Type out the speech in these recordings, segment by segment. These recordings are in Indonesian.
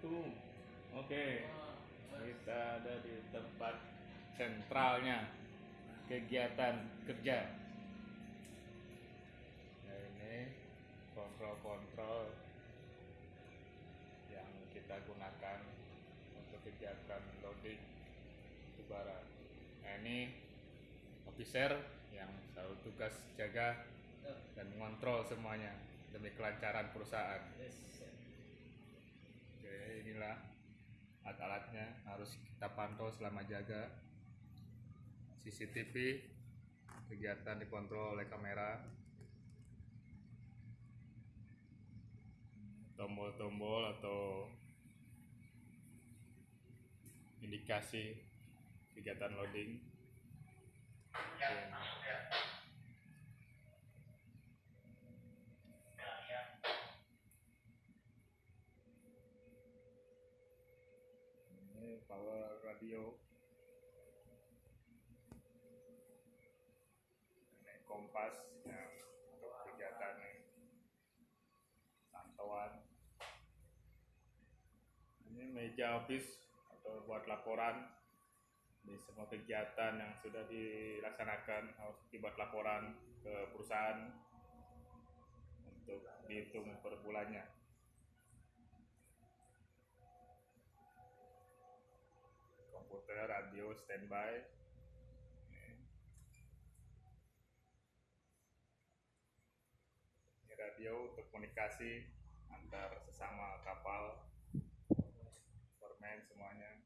Oke, kita ada di tempat sentralnya kegiatan kerja. Nah, ini kontrol-kontrol yang kita gunakan untuk kegiatan loading batubara. Nah, ini officer yang selalu tugas jaga dan mengontrol semuanya demi kelancaran perusahaan. Oke, inilah alat-alatnya harus kita pantau selama jaga. CCTV kegiatan dikontrol oleh kamera. Tombol-tombol atau indikasi kegiatan loading. Oke. ini power radio. Ini kompas ya, untuk kegiatan pantauan. Ini meja office atau buat laporan di semua kegiatan yang sudah dilaksanakan harus dibuat laporan ke perusahaan untuk dihitung per bulannya komputer, radio, standby. Ini radio untuk komunikasi antar sesama kapal, permen semuanya.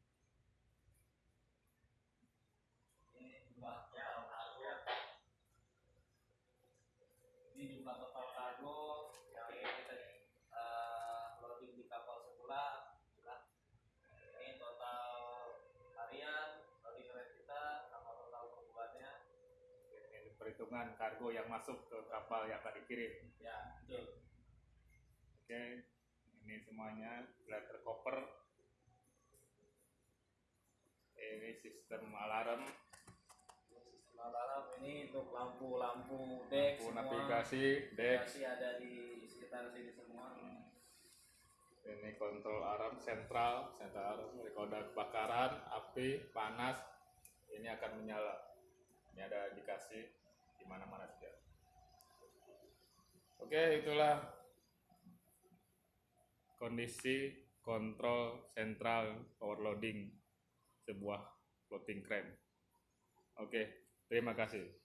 ini jumlah total kargo perhitungan kargo yang masuk ke kapal yang akan dikirim. ya betul. Oke, ini semuanya letter koper. Ini sistem alarm, sistem alarm ini untuk lampu-lampu deck lampu semua. navigasi, deck, navigasi ada di sekitar sini semua. Ini kontrol alarm sentral sentral alarm ada kebakaran api panas. Ini akan menyala. Ini ada indikasi di mana mana saja oke itulah kondisi kontrol sentral overloading sebuah floating crane. Oke terima kasih